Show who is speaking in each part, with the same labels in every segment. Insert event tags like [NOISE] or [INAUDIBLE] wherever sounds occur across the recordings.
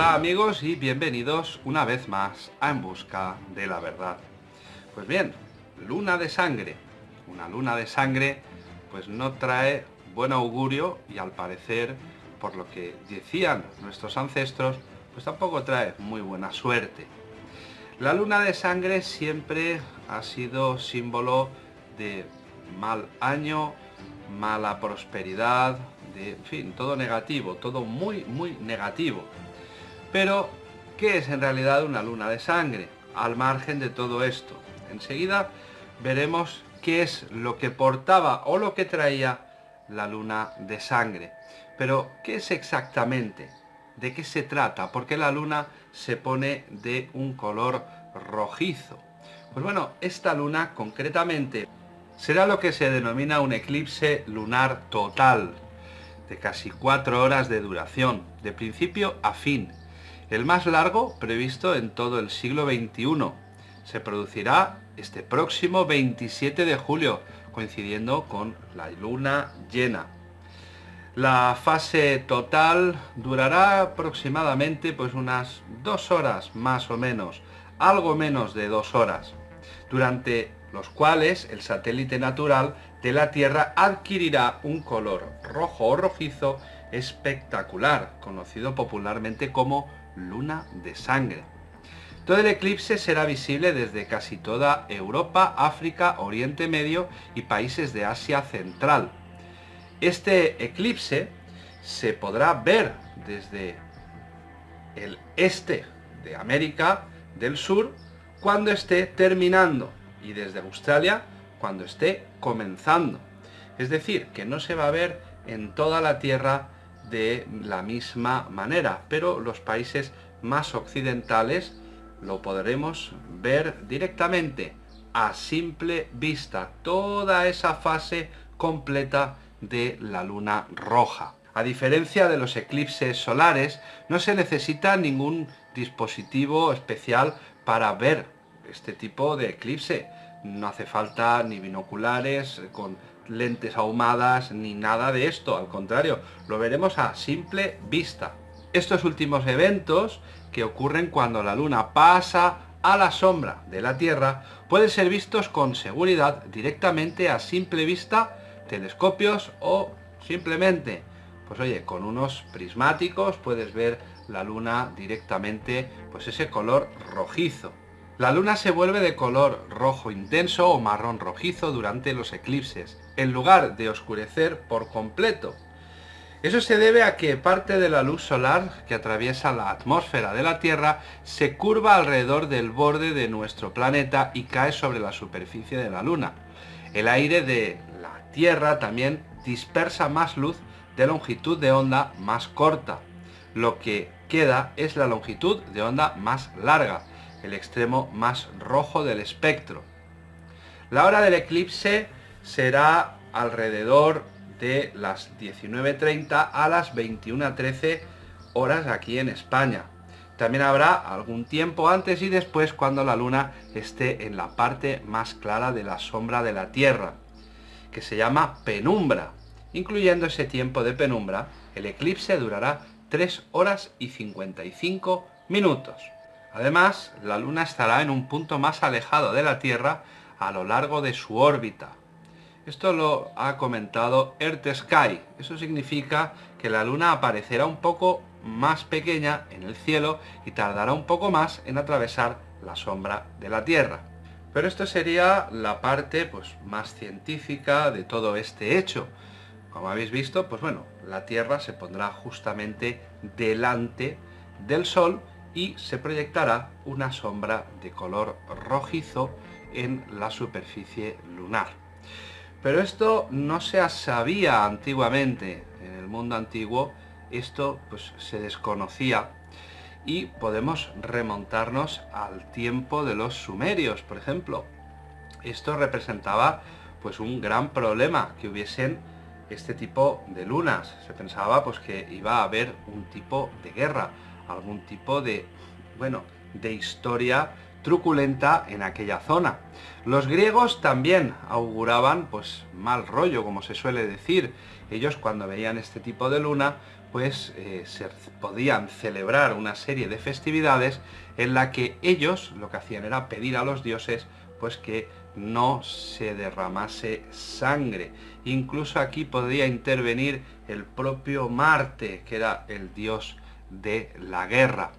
Speaker 1: Hola amigos y bienvenidos una vez más a En Busca de la Verdad. Pues bien, luna de sangre. Una luna de sangre pues no trae buen augurio y al parecer, por lo que decían nuestros ancestros, pues tampoco trae muy buena suerte. La luna de sangre siempre ha sido símbolo de mal año, mala prosperidad, de, en fin, todo negativo, todo muy, muy negativo. Pero, ¿qué es en realidad una luna de sangre? Al margen de todo esto. Enseguida veremos qué es lo que portaba o lo que traía la luna de sangre. Pero, ¿qué es exactamente? ¿De qué se trata? ¿Por qué la luna se pone de un color rojizo? Pues bueno, esta luna concretamente será lo que se denomina un eclipse lunar total, de casi cuatro horas de duración, de principio a fin, el más largo previsto en todo el siglo XXI. Se producirá este próximo 27 de julio, coincidiendo con la luna llena. La fase total durará aproximadamente pues unas dos horas más o menos, algo menos de dos horas, durante los cuales el satélite natural de la Tierra adquirirá un color rojo o rojizo espectacular, conocido popularmente como luna de sangre. Todo el eclipse será visible desde casi toda Europa, África, Oriente Medio y países de Asia Central. Este eclipse se podrá ver desde el este de América del Sur cuando esté terminando y desde Australia cuando esté comenzando. Es decir, que no se va a ver en toda la Tierra de la misma manera, pero los países más occidentales lo podremos ver directamente a simple vista, toda esa fase completa de la luna roja. A diferencia de los eclipses solares, no se necesita ningún dispositivo especial para ver este tipo de eclipse. No hace falta ni binoculares con lentes ahumadas ni nada de esto, al contrario, lo veremos a simple vista. Estos últimos eventos que ocurren cuando la luna pasa a la sombra de la Tierra pueden ser vistos con seguridad directamente a simple vista, telescopios o simplemente, pues oye, con unos prismáticos puedes ver la luna directamente, pues ese color rojizo. La luna se vuelve de color rojo intenso o marrón rojizo durante los eclipses, en lugar de oscurecer por completo. Eso se debe a que parte de la luz solar que atraviesa la atmósfera de la Tierra se curva alrededor del borde de nuestro planeta y cae sobre la superficie de la Luna. El aire de la Tierra también dispersa más luz de longitud de onda más corta. Lo que queda es la longitud de onda más larga, el extremo más rojo del espectro. La hora del eclipse será alrededor de las 19.30 a las 21.13 horas aquí en España. También habrá algún tiempo antes y después cuando la luna esté en la parte más clara de la sombra de la Tierra, que se llama penumbra. Incluyendo ese tiempo de penumbra, el eclipse durará 3 horas y 55 minutos. Además, la Luna estará en un punto más alejado de la Tierra a lo largo de su órbita. Esto lo ha comentado Earth Sky. Eso significa que la Luna aparecerá un poco más pequeña en el cielo y tardará un poco más en atravesar la sombra de la Tierra. Pero esto sería la parte pues, más científica de todo este hecho. Como habéis visto, pues bueno, la Tierra se pondrá justamente delante del Sol y se proyectará una sombra de color rojizo en la superficie lunar. Pero esto no se sabía antiguamente, en el mundo antiguo esto pues se desconocía y podemos remontarnos al tiempo de los sumerios, por ejemplo. Esto representaba pues un gran problema que hubiesen este tipo de lunas. Se pensaba pues que iba a haber un tipo de guerra, algún tipo de, bueno, de historia truculenta en aquella zona. Los griegos también auguraban pues mal rollo, como se suele decir. Ellos cuando veían este tipo de luna, pues eh, se podían celebrar una serie de festividades en la que ellos lo que hacían era pedir a los dioses pues que no se derramase sangre. Incluso aquí podía intervenir el propio Marte, que era el dios de la guerra.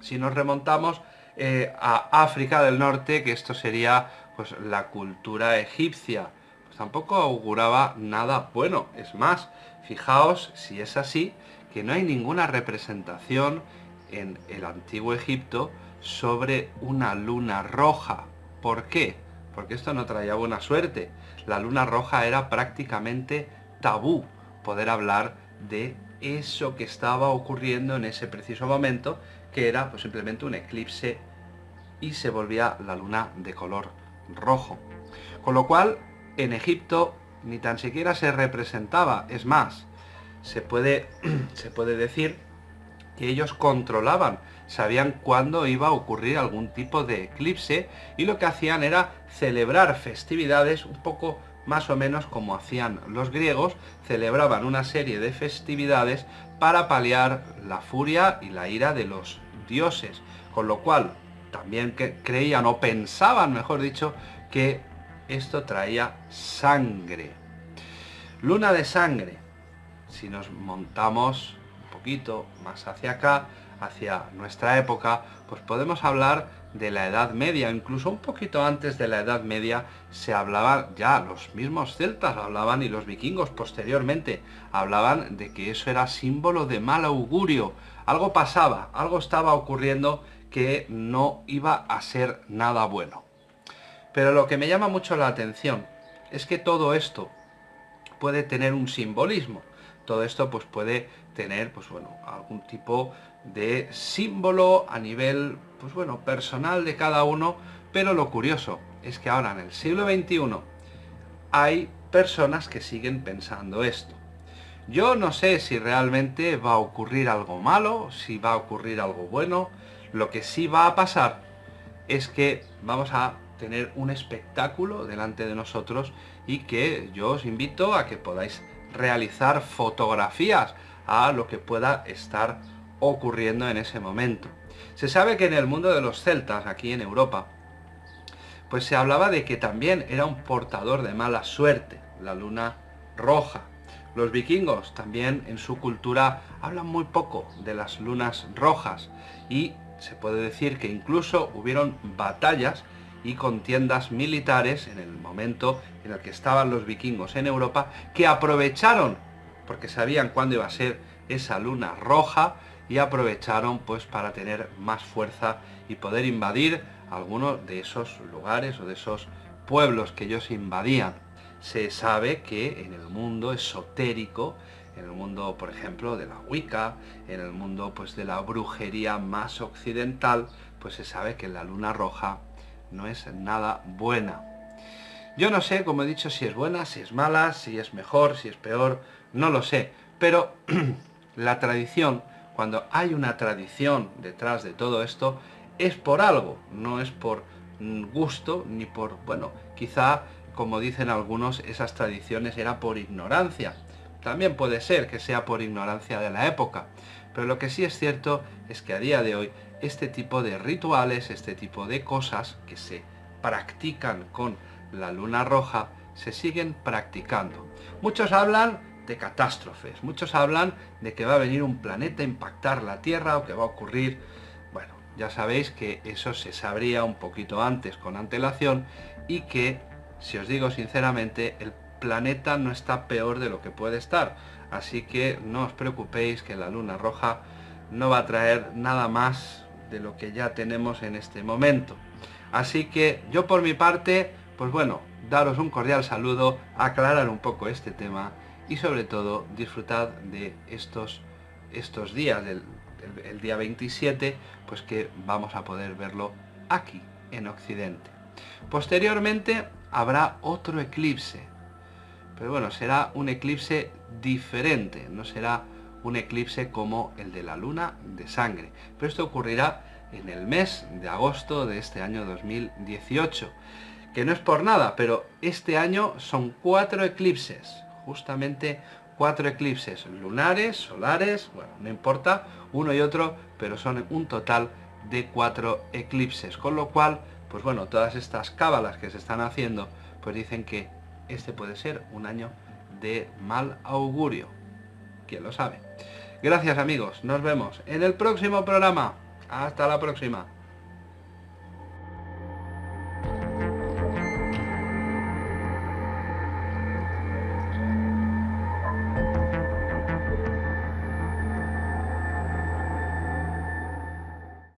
Speaker 1: Si nos remontamos eh, a África del Norte, que esto sería pues la cultura egipcia, pues tampoco auguraba nada bueno. Es más, fijaos si es así, que no hay ninguna representación en el antiguo Egipto sobre una luna roja. ¿Por qué? Porque esto no traía buena suerte. La luna roja era prácticamente tabú poder hablar de eso que estaba ocurriendo en ese preciso momento, que era pues, simplemente un eclipse y se volvía la luna de color rojo. Con lo cual, en Egipto ni tan siquiera se representaba, es más, se puede, [CLEARS THROAT] se puede decir que ellos controlaban, sabían cuándo iba a ocurrir algún tipo de eclipse y lo que hacían era celebrar festividades un poco más o menos como hacían los griegos, celebraban una serie de festividades para paliar la furia y la ira de los dioses, con lo cual también creían o pensaban, mejor dicho, que esto traía sangre. Luna de sangre. Si nos montamos un poquito más hacia acá, hacia nuestra época, pues podemos hablar de la Edad Media, incluso un poquito antes de la Edad Media se hablaba ya, los mismos celtas hablaban y los vikingos posteriormente hablaban de que eso era símbolo de mal augurio, algo pasaba, algo estaba ocurriendo que no iba a ser nada bueno. Pero lo que me llama mucho la atención es que todo esto puede tener un simbolismo. Todo esto pues puede tener pues bueno, algún tipo de símbolo a nivel pues bueno, personal de cada uno, pero lo curioso es que ahora en el siglo XXI hay personas que siguen pensando esto. Yo no sé si realmente va a ocurrir algo malo, si va a ocurrir algo bueno, lo que sí va a pasar es que vamos a tener un espectáculo delante de nosotros y que yo os invito a que podáis realizar fotografías a lo que pueda estar ocurriendo en ese momento. Se sabe que en el mundo de los celtas, aquí en Europa, pues se hablaba de que también era un portador de mala suerte, la luna roja. Los vikingos también en su cultura hablan muy poco de las lunas rojas y se puede decir que incluso hubieron batallas y contiendas militares en el momento en el que estaban los vikingos en Europa que aprovecharon, porque sabían cuándo iba a ser esa luna roja, y aprovecharon pues para tener más fuerza y poder invadir algunos de esos lugares o de esos pueblos que ellos invadían. Se sabe que en el mundo esotérico en el mundo, por ejemplo, de la Wicca, en el mundo pues de la brujería más occidental, pues se sabe que la luna roja no es nada buena. Yo no sé, como he dicho, si es buena, si es mala, si es mejor, si es peor, no lo sé. Pero [CLEARS THROAT] la tradición, cuando hay una tradición detrás de todo esto, es por algo, no es por gusto ni por, bueno, quizá, como dicen algunos, esas tradiciones era por ignorancia. También puede ser que sea por ignorancia de la época, pero lo que sí es cierto es que a día de hoy este tipo de rituales, este tipo de cosas que se practican con la luna roja, se siguen practicando. Muchos hablan de catástrofes, muchos hablan de que va a venir un planeta a impactar la Tierra o que va a ocurrir... Bueno, ya sabéis que eso se sabría un poquito antes con antelación y que, si os digo sinceramente, el planeta no está peor de lo que puede estar. Así que no os preocupéis que la luna roja no va a traer nada más de lo que ya tenemos en este momento. Así que yo por mi parte, pues bueno, daros un cordial saludo, aclarar un poco este tema y sobre todo disfrutad de estos, estos días, del el día 27, pues que vamos a poder verlo aquí, en Occidente. Posteriormente habrá otro eclipse, pero bueno, será un eclipse diferente, no será un eclipse como el de la luna de sangre. Pero esto ocurrirá en el mes de agosto de este año 2018. Que no es por nada, pero este año son cuatro eclipses, justamente cuatro eclipses lunares, solares, bueno, no importa, uno y otro, pero son un total de cuatro eclipses, con lo cual, pues bueno, todas estas cábalas que se están haciendo, pues dicen que este puede ser un año de mal augurio. ¿Quién lo sabe? Gracias amigos, nos vemos en el próximo programa. Hasta la próxima.